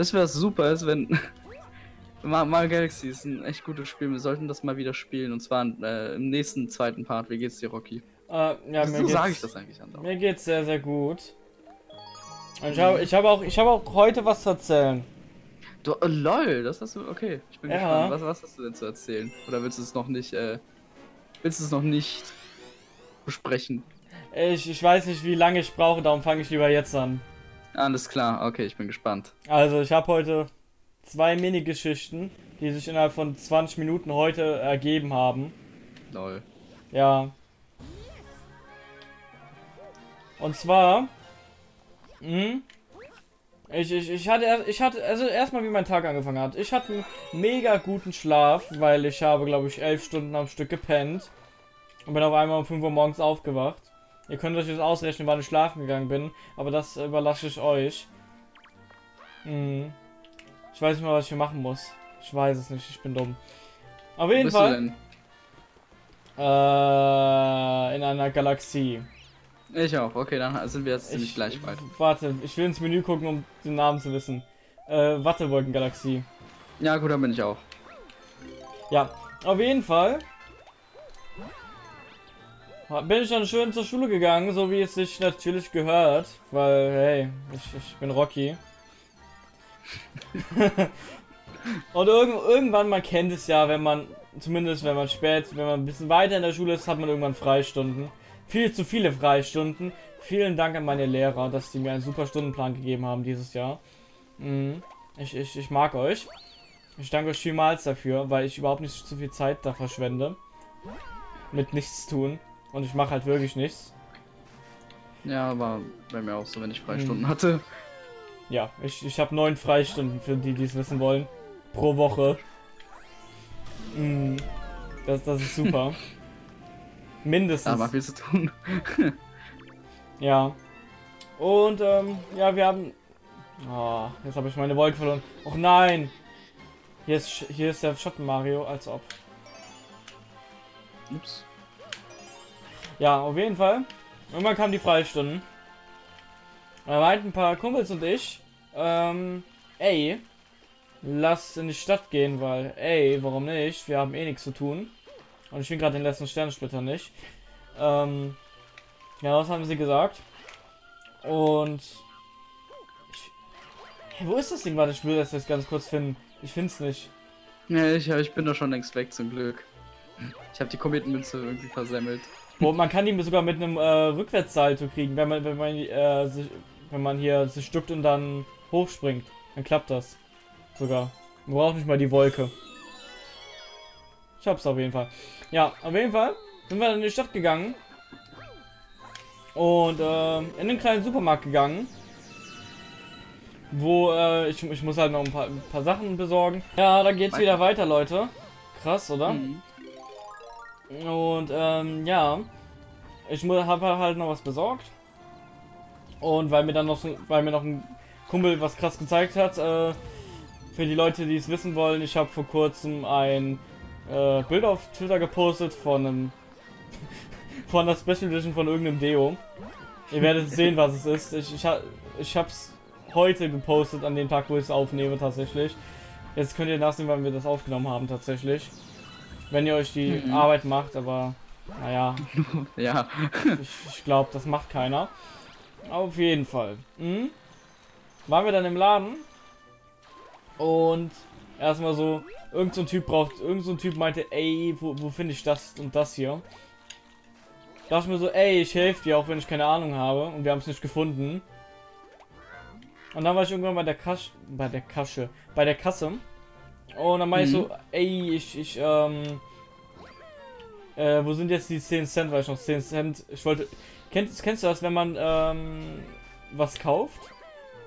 Weißt du, was super ist, wenn. Mario Galaxy ist ein echt gutes Spiel. Wir sollten das mal wieder spielen. Und zwar äh, im nächsten zweiten Part. Wie geht's dir, Rocky? Äh, ja, so sage ich das eigentlich an. Mir geht's sehr, sehr gut. Und ich habe ich hab auch, hab auch heute was zu erzählen. Du, oh, lol, das hast du. Okay, ich bin ja. gespannt. Was, was hast du denn zu erzählen? Oder willst du es noch nicht. Äh, willst du es noch nicht besprechen? Ich, ich weiß nicht, wie lange ich brauche, darum fange ich lieber jetzt an. Alles klar, okay, ich bin gespannt. Also, ich habe heute zwei Mini-Geschichten, die sich innerhalb von 20 Minuten heute ergeben haben. Lol. Ja. Und zwar. Mh, hm, ich, ich, ich hatte, ich hatte, also erstmal wie mein Tag angefangen hat. Ich hatte einen mega guten Schlaf, weil ich habe, glaube ich, elf Stunden am Stück gepennt. Und bin auf einmal um 5 Uhr morgens aufgewacht. Ihr könnt euch jetzt ausrechnen, wann ich schlafen gegangen bin, aber das überlasse ich euch. Hm. Ich weiß nicht mal, was ich hier machen muss. Ich weiß es nicht, ich bin dumm. Auf jeden Fall. Äh, in einer Galaxie. Ich auch. Okay, dann sind wir jetzt ziemlich gleich weit. Warte, ich will ins Menü gucken, um den Namen zu wissen. Äh, Wattewolkengalaxie. Ja, gut, dann bin ich auch. Ja, auf jeden Fall bin ich dann schön zur Schule gegangen, so wie es sich natürlich gehört, weil, hey, ich, ich bin Rocky. Und irg irgendwann, man kennt es ja, wenn man, zumindest wenn man spät, wenn man ein bisschen weiter in der Schule ist, hat man irgendwann Freistunden. Viel zu viele Freistunden. Vielen Dank an meine Lehrer, dass sie mir einen super Stundenplan gegeben haben dieses Jahr. Mhm. Ich, ich, ich mag euch. Ich danke euch vielmals dafür, weil ich überhaupt nicht zu viel Zeit da verschwende. Mit nichts tun. Und ich mache halt wirklich nichts. Ja, aber bei mir auch so, wenn ich Freistunden hm. hatte. Ja, ich, ich habe neun Freistunden für die, die es wissen wollen. Pro Woche. Hm. Das, das ist super. Mindestens. Aber viel zu tun. ja. Und, ähm, ja, wir haben... Oh, jetzt habe ich meine Wolke verloren. Och nein! Hier ist, hier ist der Schatten Mario, als ob. Ups. Ja, auf jeden Fall. Irgendwann kamen die Freistunden. Da meinten ein paar Kumpels und ich, ähm, ey, lass in die Stadt gehen, weil, ey, warum nicht? Wir haben eh nichts zu tun. Und ich bin gerade den letzten Sternensplitter nicht. Ähm, ja, was haben sie gesagt? Und ich, hey, wo ist das Ding? Warte, ich will das jetzt ganz kurz finden. Ich finde es nicht. Ja, ich, ich bin doch schon längst weg, zum Glück. Ich habe die Kometenmünze irgendwie versemmelt. Wo man kann die sogar mit einem äh, Rückwärtssalto kriegen, wenn man, wenn man, äh, sich, wenn man hier sich duckt und dann hochspringt. Dann klappt das. Sogar. Man braucht nicht mal die Wolke. Ich hab's auf jeden Fall. Ja, auf jeden Fall sind wir in die Stadt gegangen. Und äh, in den kleinen Supermarkt gegangen. Wo äh, ich, ich muss halt noch ein paar, ein paar Sachen besorgen. Ja, da geht's wieder weiter, Leute. Krass, oder? Mhm. Und ähm, ja, ich habe halt noch was besorgt. Und weil mir dann noch, weil mir noch ein Kumpel was krass gezeigt hat, äh, für die Leute, die es wissen wollen, ich habe vor kurzem ein äh, Bild auf Twitter gepostet von einem von der Special Edition von irgendeinem Deo. Ihr werdet sehen, was es ist. Ich, ich, ich habe es heute gepostet, an dem Tag, wo ich es aufnehme, tatsächlich. Jetzt könnt ihr nachsehen, wann wir das aufgenommen haben, tatsächlich. Wenn ihr euch die mhm. Arbeit macht, aber naja. ja. ich, ich glaube, das macht keiner. Auf jeden Fall. Mhm. Waren wir dann im Laden und erstmal so, irgend so ein Typ braucht, irgend so ein Typ meinte, ey, wo, wo finde ich das und das hier? Da dachte ich mir so, ey, ich helfe dir, auch wenn ich keine Ahnung habe und wir haben es nicht gefunden. Und dann war ich irgendwann bei der Kasse, bei der Kasse, bei der Kasse und dann meine mhm. ich so, mhm. ey, ich, ich, ähm, äh, wo sind jetzt die 10 Cent, weil ich noch 10 Cent, ich wollte, kennst, kennst du das, wenn man, ähm, was kauft,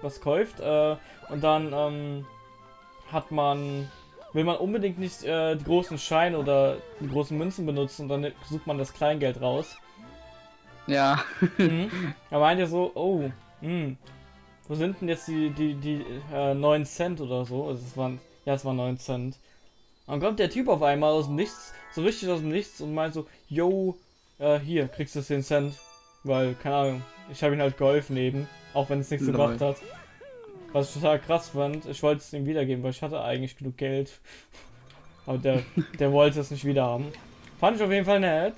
was kauft, äh, und dann, ähm, hat man, will man unbedingt nicht, äh, die großen Scheine oder die großen Münzen benutzen und dann sucht man das Kleingeld raus. Ja. mhm. Da meint ihr so, oh, hm, wo sind denn jetzt die, die, die, äh, 9 Cent oder so, also es waren, ja, es war 9 Cent. Dann kommt der Typ auf einmal aus dem Nichts, so richtig aus dem Nichts und meint so, yo, äh, hier, kriegst du 10 Cent. Weil, keine Ahnung, ich habe ihn halt geholfen eben, auch wenn es nichts gebracht hat. Was ich total krass fand, ich wollte es ihm wiedergeben, weil ich hatte eigentlich genug Geld. Aber der, der wollte es nicht wieder haben. Fand ich auf jeden Fall nett.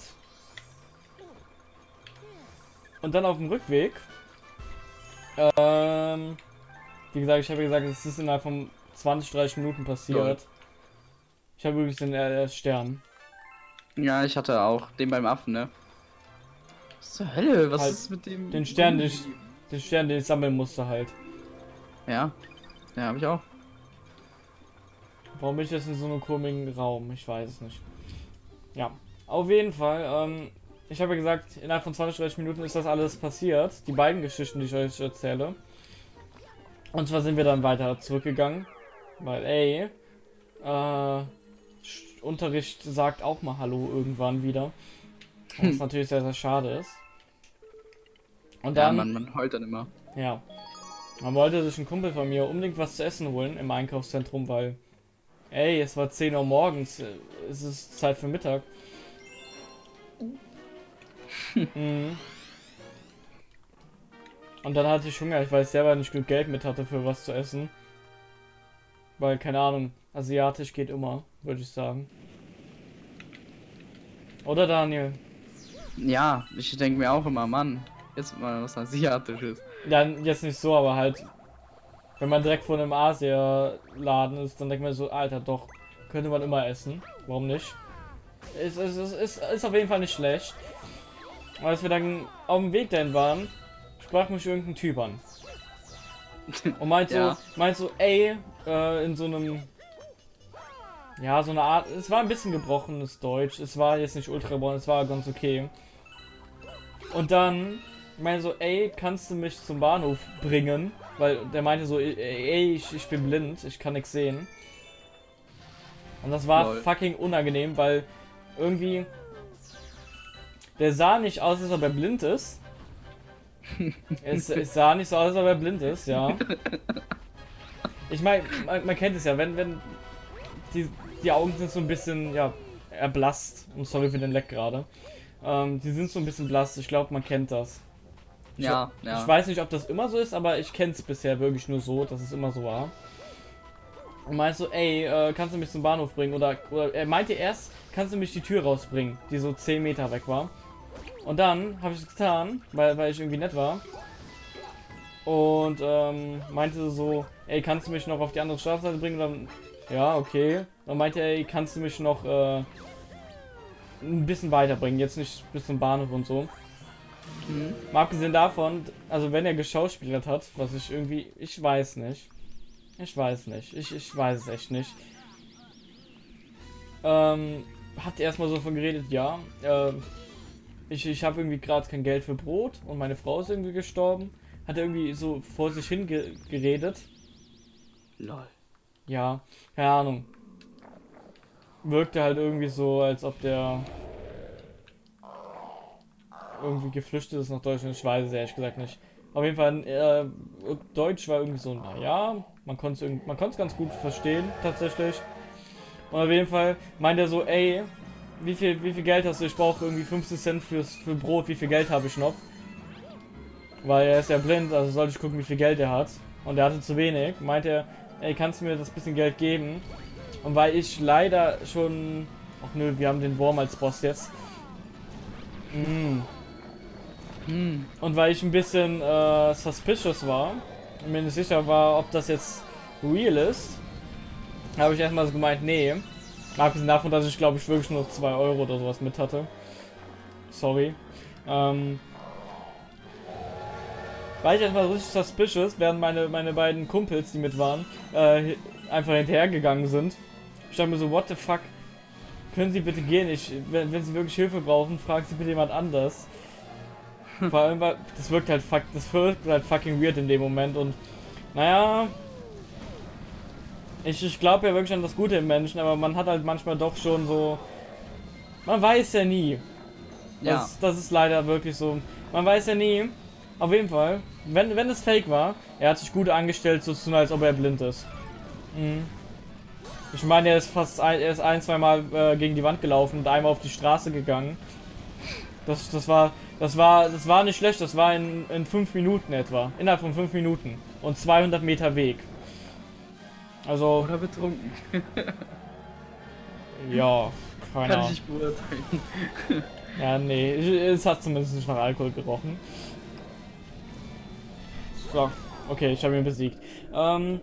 Und dann auf dem Rückweg. Ähm, wie gesagt, ich habe gesagt, es ist innerhalb von 20, 30 Minuten passiert. Lol. Ich habe übrigens den äh, Stern. Ja, ich hatte auch den beim Affen, ne? Was zur Hölle? Was halt ist mit dem? Den Stern, den, den Stern, den ich sammeln musste halt. Ja. Ja, habe ich auch. Warum bin ich jetzt in so einem komischen Raum? Ich weiß es nicht. Ja, auf jeden Fall. Ähm, ich habe ja gesagt, innerhalb von 20, 30 Minuten ist das alles passiert. Die beiden Geschichten, die ich euch erzähle. Und zwar sind wir dann weiter zurückgegangen. Weil, ey, äh, Unterricht sagt auch mal Hallo irgendwann wieder. Was hm. natürlich sehr, sehr schade ist. Und dann. Ja, man, man heult dann immer. Ja. Man wollte sich ein Kumpel von mir unbedingt was zu essen holen im Einkaufszentrum, weil, ey, es war 10 Uhr morgens, es ist Zeit für Mittag. mhm. Und dann hatte ich Hunger, ich weiß selber nicht gut Geld mit hatte für was zu essen. Weil, keine Ahnung, asiatisch geht immer, würde ich sagen. Oder Daniel? Ja, ich denke mir auch immer, Mann, jetzt mal was asiatisches. Ja, jetzt nicht so, aber halt, wenn man direkt vor einem Asia-Laden ist, dann denkt man so, Alter, doch, könnte man immer essen. Warum nicht? Ist, ist, ist, ist, ist auf jeden Fall nicht schlecht. Als wir dann auf dem Weg dahin waren, sprach mich irgendein Typ an. Und meint so, ja. meint so, ey, äh, in so einem, ja, so eine Art, es war ein bisschen gebrochenes Deutsch, es war jetzt nicht ultra gebrochen, es war ganz okay. Und dann ich meine so, ey, kannst du mich zum Bahnhof bringen? Weil der meinte so, ey, ich, ich bin blind, ich kann nichts sehen. Und das war Lol. fucking unangenehm, weil irgendwie der sah nicht aus, als ob er blind ist. Es, es, sah nicht so aus, als ob er blind ist, ja. Ich meine, man, man, kennt es ja, wenn, wenn die, die Augen sind so ein bisschen, ja, erblasst. Und sorry für den Leck gerade. Ähm, die sind so ein bisschen blass, ich glaube, man kennt das. Ja, ich, ja. Ich weiß nicht, ob das immer so ist, aber ich kenne es bisher wirklich nur so, dass es immer so war. Und meinst so, ey, äh, kannst du mich zum Bahnhof bringen? Oder, oder er meinte erst, kannst du mich die Tür rausbringen, die so 10 Meter weg war. Und dann habe ich es getan, weil, weil ich irgendwie nett war. Und ähm, meinte so, ey, kannst du mich noch auf die andere Straßenseite bringen? Und dann, ja, okay. Dann meinte er, ey, kannst du mich noch äh, ein bisschen weiterbringen, jetzt nicht bis zum Bahnhof und so. Mhm. Mal abgesehen davon, also wenn er geschauspielert hat, was ich irgendwie, ich weiß nicht. Ich weiß nicht. Ich, ich weiß es echt nicht. Ähm, hat erstmal so von geredet, ja. Äh, ich ich habe irgendwie gerade kein Geld für Brot und meine Frau ist irgendwie gestorben. Hat er irgendwie so vor sich hin ge geredet. Lol. Ja, keine Ahnung. Wirkte halt irgendwie so, als ob der irgendwie geflüchtet ist nach Deutschland. Ich weiß es ehrlich gesagt nicht. Auf jeden Fall, äh, Deutsch war irgendwie so, naja, man konnte es ganz gut verstehen, tatsächlich. Und auf jeden Fall meint er so, ey, wie viel, wie viel Geld hast du? Ich brauche irgendwie 50 Cent fürs, für Brot, wie viel Geld habe ich noch? Weil er ist ja blind, also sollte ich gucken, wie viel Geld er hat. Und er hatte zu wenig. Meint er, ey, kannst du mir das bisschen Geld geben? Und weil ich leider schon... Ach nö, wir haben den Wurm als Boss jetzt. Mm, hm. Und weil ich ein bisschen äh, suspicious war und mir nicht sicher war, ob das jetzt real ist, habe ich erstmal so gemeint, nee. Abgesehen davon, dass ich glaube ich wirklich nur 2 Euro oder sowas mit hatte. Sorry. Ähm, war ich erstmal richtig suspicious, während meine, meine beiden Kumpels, die mit waren, äh, einfach hinterhergegangen sind. Ich dachte mir so, what the fuck? Können Sie bitte gehen? Ich, wenn, wenn Sie wirklich Hilfe brauchen, fragen Sie bitte jemand anders. Vor allem, weil das wirkt halt fuck, das wirkt halt fucking weird in dem Moment und naja. Ich, ich glaube ja wirklich an das Gute im Menschen, aber man hat halt manchmal doch schon so. Man weiß ja nie. Ja. Das, das ist leider wirklich so. Man weiß ja nie. Auf jeden Fall, wenn, wenn es fake war, er hat sich gut angestellt, so zu tun, als ob er blind ist. Mhm. Ich meine, er ist fast ein, er ist ein, zwei Mal äh, gegen die Wand gelaufen und einmal auf die Straße gegangen. Das, das war, das war, das war nicht schlecht. Das war in, in fünf Minuten etwa. Innerhalb von fünf Minuten. und 200 Meter Weg. Also. Oder betrunken. ja, keine Kann ich nicht beurteilen. ja, nee, es hat zumindest nicht nach Alkohol gerochen. So, okay, ich habe ihn besiegt. Ähm,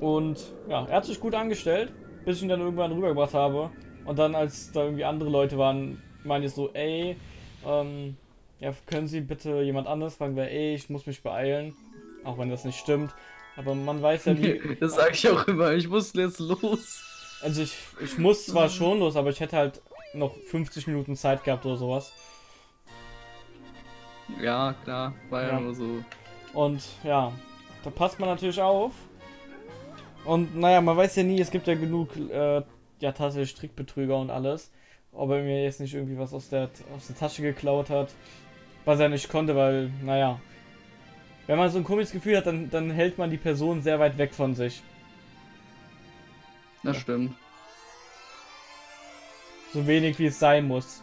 und ja, er hat sich gut angestellt, bis ich ihn dann irgendwann rübergebracht habe. Und dann, als da irgendwie andere Leute waren, meine ich so, ey, ähm, ja, können Sie bitte jemand anderes fragen, weil, ey, ich muss mich beeilen. Auch wenn das nicht stimmt. Aber man weiß ja wie. das sage ich auch immer, ich muss jetzt los. Also ich, ich muss zwar schon los, aber ich hätte halt noch 50 Minuten Zeit gehabt oder sowas. Ja, klar, war ja, ja nur so. Und ja, da passt man natürlich auf. Und naja, man weiß ja nie, es gibt ja genug, äh, ja, tatsächlich Strickbetrüger und alles. Ob er mir jetzt nicht irgendwie was aus der, aus der Tasche geklaut hat, was er nicht konnte, weil, naja, wenn man so ein komisches Gefühl hat, dann, dann hält man die Person sehr weit weg von sich. Das ja. stimmt. So wenig wie es sein muss.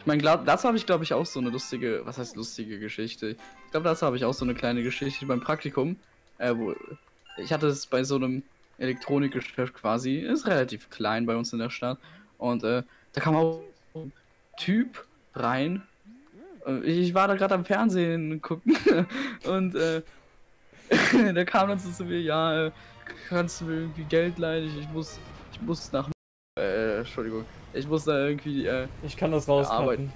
Ich meine, dazu habe ich glaube ich auch so eine lustige, was heißt lustige Geschichte? Ich glaube, dazu habe ich auch so eine kleine Geschichte beim Praktikum. Äh, wo, ich hatte es bei so einem Elektronikgeschäft quasi, ist relativ klein bei uns in der Stadt. Und äh, da kam auch ein Typ rein. Äh, ich war da gerade am Fernsehen gucken und äh, der kam dann so zu mir, ja, äh, kannst du mir irgendwie Geld leihen? Ich, ich muss, ich muss nach, äh, Entschuldigung, ich muss da irgendwie, äh, ich kann das rausarbeiten.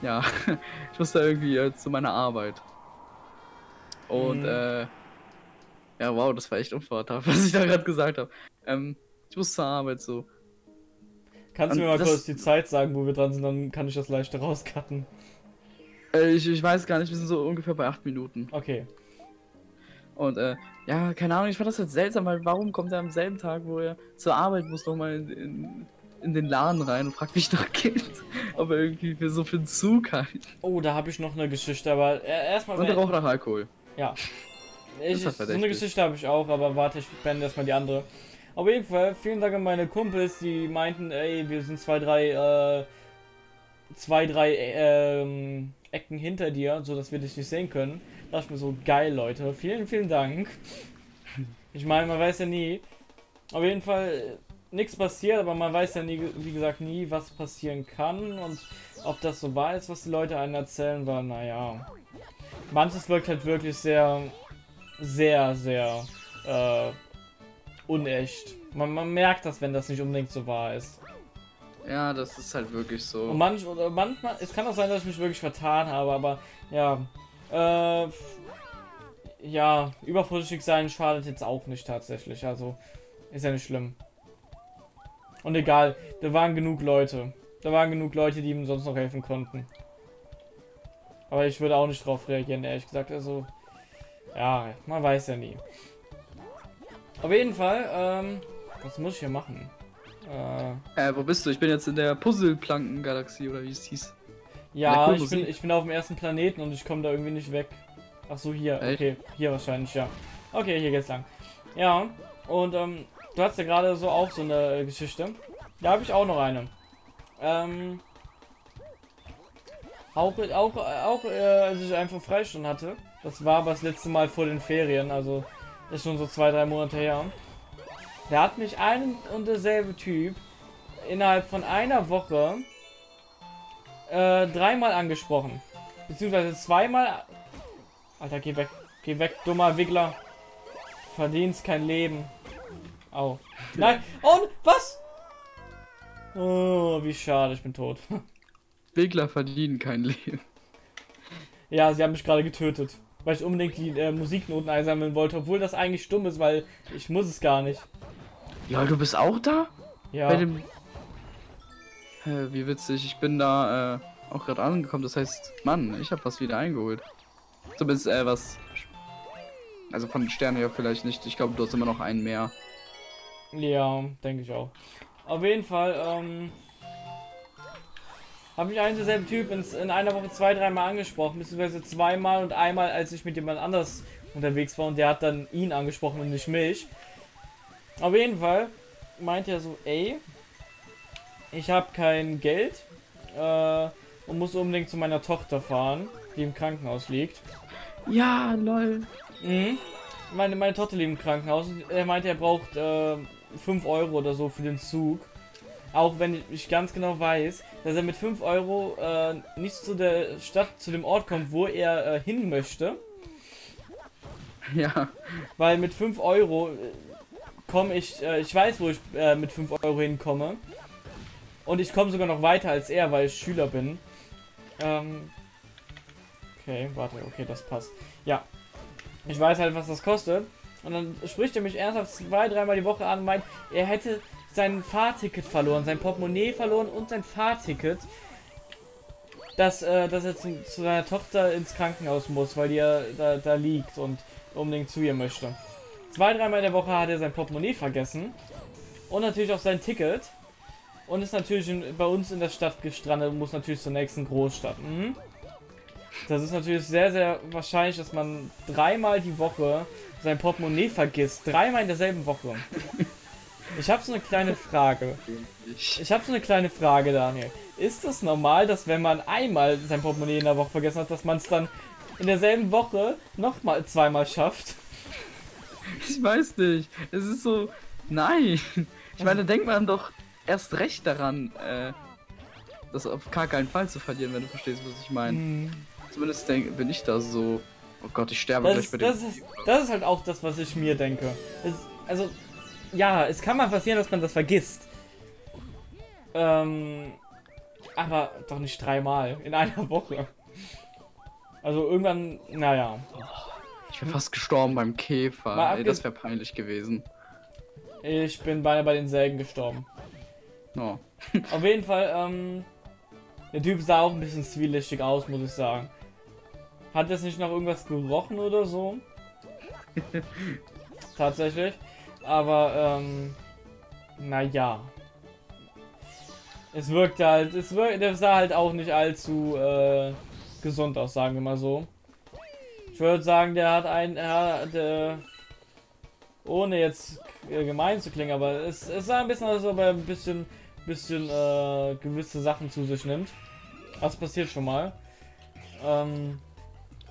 Ja, ich muss da irgendwie äh, zu meiner Arbeit. Und, mhm. äh, ja, wow, das war echt unvorteilhaft, was ich da gerade gesagt habe. Ähm, ich muss zur Arbeit so. Kannst du mir mal kurz die Zeit sagen, wo wir dran sind, dann kann ich das leichter rauscutten. Äh, ich, ich weiß gar nicht, wir sind so ungefähr bei 8 Minuten. Okay. Und äh, ja, keine Ahnung, ich fand das jetzt seltsam, weil warum kommt er am selben Tag, wo er zur Arbeit muss, nochmal in, in, in den Laden rein und fragt mich nach Geld, ob er irgendwie für so für einen Zug hat. Oh, da habe ich noch eine Geschichte, aber äh, erstmal. Und er raucht nach Alkohol. Ja. Ich, so eine Geschichte habe ich auch, aber warte, ich beende erstmal die andere. Auf jeden Fall, vielen Dank an meine Kumpels, die meinten, ey, wir sind zwei, drei, äh, zwei, drei, ähm, Ecken hinter dir, so dass wir dich nicht sehen können. Da dachte ich mir so, geil, Leute. Vielen, vielen Dank. Ich meine, man weiß ja nie. Auf jeden Fall nichts passiert, aber man weiß ja nie, wie gesagt, nie, was passieren kann und ob das so wahr ist, was die Leute einen erzählen, weil, naja. Manches wirkt halt wirklich sehr, sehr, sehr äh, unecht. Man, man merkt das, wenn das nicht unbedingt so wahr ist. Ja, das ist halt wirklich so. Und manch, oder manchmal, es kann auch sein, dass ich mich wirklich vertan habe, aber ja. Äh, ja, übervorsichtig sein schadet jetzt auch nicht tatsächlich. Also, ist ja nicht schlimm. Und egal, da waren genug Leute. Da waren genug Leute, die ihm sonst noch helfen konnten. Aber ich würde auch nicht drauf reagieren, ehrlich gesagt. Also, ja, man weiß ja nie. Auf jeden Fall, ähm, was muss ich hier machen? Äh, wo bist du? Ich bin jetzt in der Puzzleplanken-Galaxie oder wie es hieß. Ja, ich bin, ich bin auf dem ersten Planeten und ich komme da irgendwie nicht weg. Ach so, hier. Echt? Okay, hier wahrscheinlich, ja. Okay, hier geht's lang. Ja, und ähm, du hast ja gerade so auch so eine Geschichte. Da habe ich auch noch eine. Ähm, auch, auch, auch äh, als ich einfach Freistunden hatte. Das war aber das letzte Mal vor den Ferien, also ist schon so zwei, drei Monate her. Da hat mich ein und derselbe Typ innerhalb von einer Woche äh, dreimal angesprochen. Beziehungsweise zweimal. Alter, geh weg. Geh weg, dummer Wiggler. Verdienst kein Leben. Au. Nein. Und was? Oh, wie schade, ich bin tot. Wiggler verdienen kein Leben. Ja, sie haben mich gerade getötet. Weil ich unbedingt die äh, Musiknoten einsammeln wollte, obwohl das eigentlich stumm ist, weil ich muss es gar nicht. Ja, du bist auch da? Ja. Bei dem... Hä, wie witzig, ich bin da äh, auch gerade angekommen, das heißt, Mann, ich habe was wieder eingeholt. Zumindest, äh, was... Also von den Sternen her vielleicht nicht, ich glaube, du hast immer noch einen mehr. Ja, denke ich auch. Auf jeden Fall, ähm... Habe ich einen derselben Typ ins, in einer Woche zwei, dreimal angesprochen, beziehungsweise zweimal und einmal, als ich mit jemand anders unterwegs war und der hat dann ihn angesprochen und nicht mich. Auf jeden Fall meint er so, ey, ich habe kein Geld äh, und muss unbedingt zu meiner Tochter fahren, die im Krankenhaus liegt. Ja, lol. Mhm. Meine, meine Tochter lebt im Krankenhaus. Er meinte, er braucht äh, 5 Euro oder so für den Zug. Auch wenn ich ganz genau weiß, dass er mit 5 Euro äh, nicht zu der Stadt, zu dem Ort kommt, wo er äh, hin möchte. Ja. Weil mit 5 Euro komme ich, äh, ich weiß, wo ich äh, mit 5 Euro hinkomme. Und ich komme sogar noch weiter als er, weil ich Schüler bin. Ähm, okay, warte, okay, das passt. Ja. Ich weiß halt, was das kostet. Und dann spricht er mich ernsthaft zwei, dreimal die Woche an und meint, er hätte sein Fahrticket verloren, sein Portemonnaie verloren und sein Fahrticket. Dass, äh, dass er zu, zu seiner Tochter ins Krankenhaus muss, weil die ja da, da liegt und unbedingt zu ihr möchte. Zwei, dreimal in der Woche hat er sein Portemonnaie vergessen. Und natürlich auch sein Ticket. Und ist natürlich in, bei uns in der Stadt gestrandet und muss natürlich zur nächsten Großstadt. Mhm. Das ist natürlich sehr, sehr wahrscheinlich, dass man dreimal die Woche sein Portemonnaie vergisst. Dreimal in derselben Woche. Ich habe so eine kleine Frage. Ich habe so eine kleine Frage, Daniel. Ist es normal, dass wenn man einmal sein Portemonnaie in der Woche vergessen hat, dass man es dann in derselben Woche nochmal zweimal schafft? Ich weiß nicht. Es ist so. Nein. Ich meine, denkt man doch erst recht daran, äh, das auf gar keinen Fall zu verlieren, wenn du verstehst, was ich meine. Hm. Zumindest denk, bin ich da so. Oh Gott, ich sterbe Das, gleich ist, bei das, dem. ist, das ist halt auch das, was ich mir denke. Es, also, ja, es kann mal passieren, dass man das vergisst. Ähm, aber doch nicht dreimal in einer Woche. Also irgendwann, naja. Ich bin fast gestorben beim Käfer. Ey, das wäre peinlich gewesen. Ich bin beinahe bei den Sägen gestorben. Oh. Auf jeden Fall, ähm, der Typ sah auch ein bisschen zwielichtig aus, muss ich sagen. Hat jetzt nicht nach irgendwas gerochen oder so? Tatsächlich. Aber, ähm, naja. Es wirkte halt, es wirkt, der sah halt auch nicht allzu, äh, gesund aus, sagen wir mal so. Ich würde sagen, der hat ein, hat, äh, ohne jetzt äh, gemein zu klingen, aber es, es sah ein bisschen aus, als ob er ein bisschen, bisschen äh, gewisse Sachen zu sich nimmt. Das passiert schon mal. Ähm,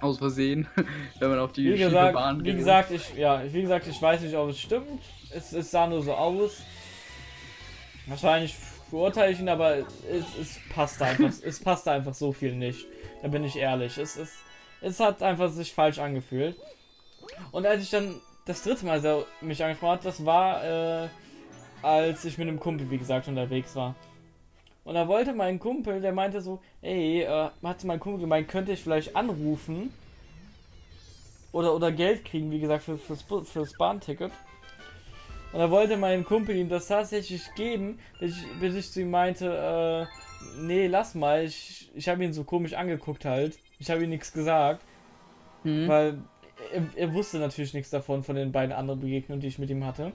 Aus Versehen, wenn man auf die wie gesagt, Bahn wie geht. gesagt, ich, ja, wie gesagt, ich weiß nicht, ob es stimmt. Es, es sah nur so aus. Wahrscheinlich verurteile ich ihn, aber es, es passt einfach, es passt einfach so viel nicht. Da bin ich ehrlich. Es, es, es hat einfach sich falsch angefühlt. Und als ich dann das dritte Mal so mich angesprochen hat, das war, äh, als ich mit einem Kumpel, wie gesagt, unterwegs war. Und da wollte mein Kumpel, der meinte so, ey, äh, hat mein Kumpel gemeint, könnte ich vielleicht anrufen oder, oder Geld kriegen, wie gesagt, für, fürs, fürs Bahnticket. Und da wollte mein Kumpel ihm das tatsächlich geben, bis ich, bis ich zu ihm meinte, äh, nee, lass mal, ich, ich habe ihn so komisch angeguckt halt. Ich habe ihm nichts gesagt, Hm? weil er, er wusste natürlich nichts davon, von den beiden anderen Begegnungen, die ich mit ihm hatte.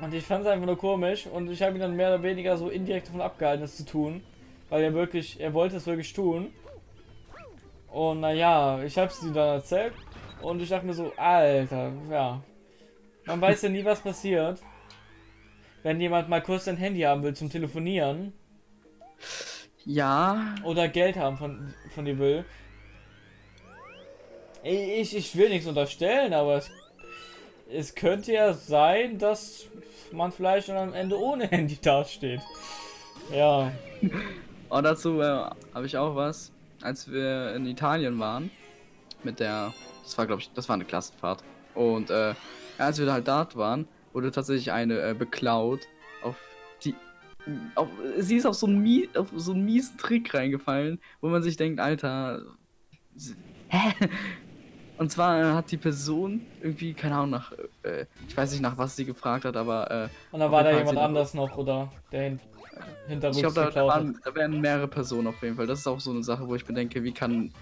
Und ich fand es einfach nur komisch und ich habe ihn dann mehr oder weniger so indirekt davon abgehalten, das zu tun. Weil er wirklich, er wollte es wirklich tun. Und naja, ich habe es ihm dann erzählt und ich dachte mir so, Alter, ja. Man weiß ja nie, was passiert. Wenn jemand mal kurz sein Handy haben will zum Telefonieren Ja, oder Geld haben von, von dir will. Ich, ich will nichts unterstellen, aber es, es könnte ja sein, dass man vielleicht am Ende ohne Handy dasteht. Ja. Und dazu äh, habe ich auch was, als wir in Italien waren, mit der, das war glaube ich, das war eine Klassenfahrt. Und äh, als wir halt dort waren, wurde tatsächlich eine äh, beklaut auf die, auf, sie ist auf so, einen Mie auf so einen miesen Trick reingefallen, wo man sich denkt, Alter, hä? Und zwar äh, hat die Person irgendwie, keine Ahnung, nach, äh, ich weiß nicht nach was sie gefragt hat, aber äh, Und da Auf war da jemand anders noch oder der hin, hinterrücks Ich glaube, da, da, waren- da wären mehrere Personen auf jeden Fall. Das ist auch so eine Sache, wo ich bedenke, wie kann,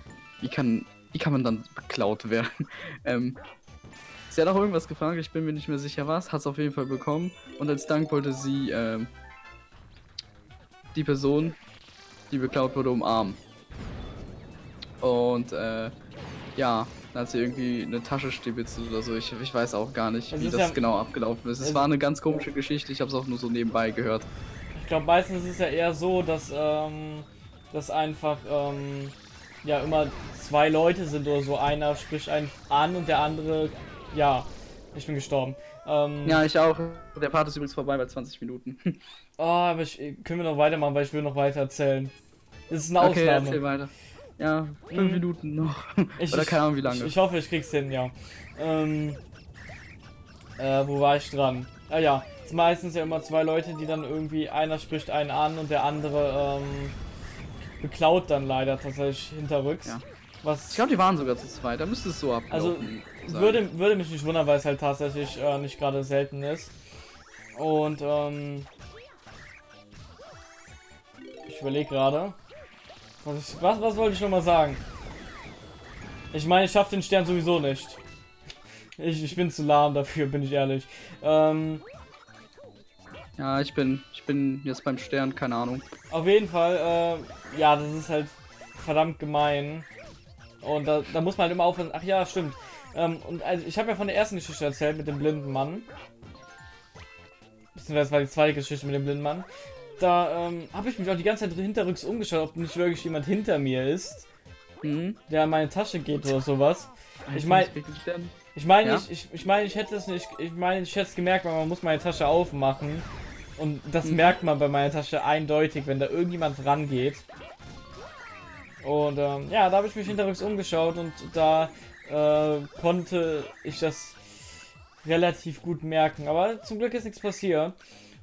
wie kann, wie kann man dann beklaut werden? ähm, sie hat auch irgendwas gefragt, ich bin mir nicht mehr sicher was, hat es auf jeden Fall bekommen und als Dank wollte sie ähm, die Person, die beklaut wurde, umarmen. Und äh, ja, dann hat sie irgendwie eine Tasche stibitzelt oder so. Ich, ich weiß auch gar nicht, Es wie das ja- genau abgelaufen ist. Es es- war eine ganz komische Geschichte, ich habe es auch nur so nebenbei gehört. Ich glaube, meistens ist es ja eher so, dass, ähm, dass einfach, ähm, ja immer zwei Leute sind oder so. Einer spricht einen an und der andere, ja, ich bin gestorben. Ähm, Ja, ich auch. Der Part ist übrigens vorbei bei 20 Minuten. Oh, aber ich, können wir noch weitermachen, weil ich will noch weiter erzählen. Das ist eine Okay, erzähl Ausnahme. weiter. Ja, fünf Mhm. Minuten noch. Ich, Oder keine Ahnung wie lange. Ich, ich hoffe, ich krieg's hin, ja. Ähm, äh, wo war ich dran? Ah ja, es sind meistens ja immer zwei Leute, die dann irgendwie, einer spricht einen an und der andere ähm, beklaut dann leider tatsächlich hinterrücks. Ja. Was Ich glaube, die waren sogar zu zweit. Da müsste es so ablaufen. Also, sein. würde, würde mich nicht wundern, weil es halt tatsächlich äh, nicht gerade selten ist. Und ähm, ich überlege gerade. Was, was, was wollte ich noch mal sagen? Ich meine, ich schaffe den Stern sowieso nicht. Ich, ich bin zu lahm dafür, bin ich ehrlich. Ähm, Ja, ich bin, ich bin jetzt beim Stern, keine Ahnung. Auf jeden Fall, äh, ja, das ist halt verdammt gemein. Und da, da muss man halt immer aufpassen. Ach ja, stimmt. Ähm, und also ich habe ja von der ersten Geschichte erzählt mit dem blinden Mann. Beziehungsweise das war die zweite Geschichte mit dem blinden Mann. Da ähm, habe ich mich auch die ganze Zeit hinterrücks umgeschaut, ob nicht wirklich jemand hinter mir ist, Hm? der in meine Tasche geht oder sowas. Ich Heißt mein- das wirklich Stern? Ich meine, Ja? ich, ich, ich meine, ich hätte es nicht, ich meine, ich hätte es gemerkt, weil man muss meine Tasche aufmachen. Und das Mhm. merkt man bei meiner Tasche eindeutig, wenn da irgendjemand rangeht. Und ähm, ja, da habe ich mich hinterrücks umgeschaut und da äh, konnte ich das relativ gut merken. Aber zum Glück ist nichts passiert.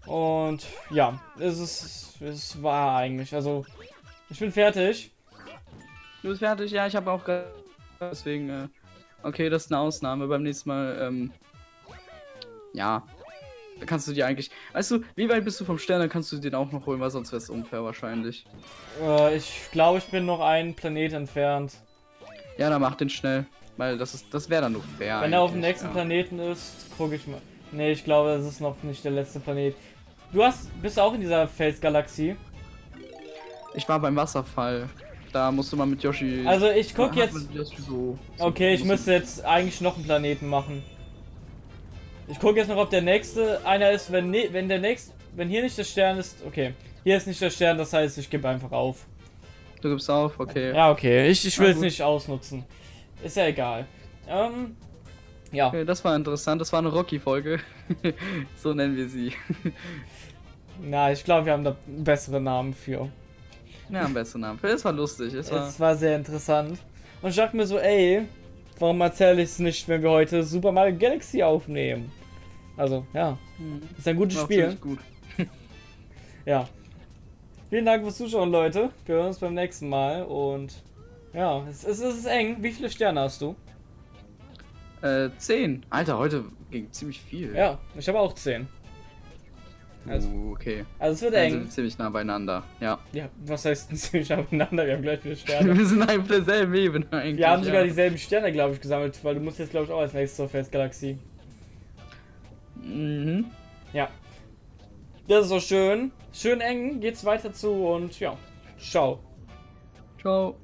Und ja, es ist, es war eigentlich. Also, ich bin fertig. Du bist fertig? Ja, ich habe auch gerade. Deswegen, äh, okay, das ist eine Ausnahme. Beim nächsten Mal, ähm, ja. Da kannst du dir eigentlich. Weißt du, wie weit bist du vom Stern? Dann kannst du den auch noch holen, weil sonst wäre es unfair wahrscheinlich. Äh, ich glaube, ich bin noch einen Planet entfernt. Ja, dann mach den schnell. Weil das ist, das wäre dann nur fair. Wenn er auf dem nächsten ja. Planeten ist, gucke ich mal. Nee, ich glaube, das ist noch nicht der letzte Planet. Du hast, bist auch in dieser Felsgalaxie. Ich war beim Wasserfall. Da musste man mit Yoshi. Also ich guck hat jetzt. so, so Okay, ich müsste jetzt eigentlich noch einen Planeten machen. Ich gucke jetzt noch, ob der nächste einer ist. Wenn ne, wenn der nächste, wenn hier nicht der Stern ist, okay. Hier ist nicht der Stern, das heißt, ich gebe einfach auf. Du gibst auf, okay. Ja, okay. Ich, ich will es nicht ausnutzen. Ist ja egal. Ähm, ja. Das war interessant. Das war eine Rocky-Folge. so nennen wir sie. Na, ich glaube, wir haben da bessere Namen für. Ja, am besten Namen. Das war lustig. Es war, Es war sehr interessant. Und ich dachte mir so, ey, warum erzähle ich es nicht, wenn wir heute Super Mario Galaxy aufnehmen? Also, ja, Mhm. ist ein gutes war Spiel. gut. Ja. Vielen Dank fürs Zuschauen, Leute. Wir hören uns beim nächsten Mal. Und ja, es, es, es ist eng. Wie viele Sterne hast du? Äh, 10. Alter, heute ging ziemlich viel. Ja, ich habe auch 10. Also, Uh, okay. also es wird sind wir eng. ziemlich nah beieinander. Ja. Ja, was heißt denn ziemlich aufeinander? Wir haben gleich viele Sterne. wir sind auf derselben Ebene eigentlich. Wir haben sogar ja. dieselben Sterne, glaube ich, gesammelt, weil du musst jetzt, glaube ich, auch als nächstes zur Festgalaxie. Mhm. Ja. Das ist so schön. Schön eng, geht's weiter zu und ja. Ciao. Ciao.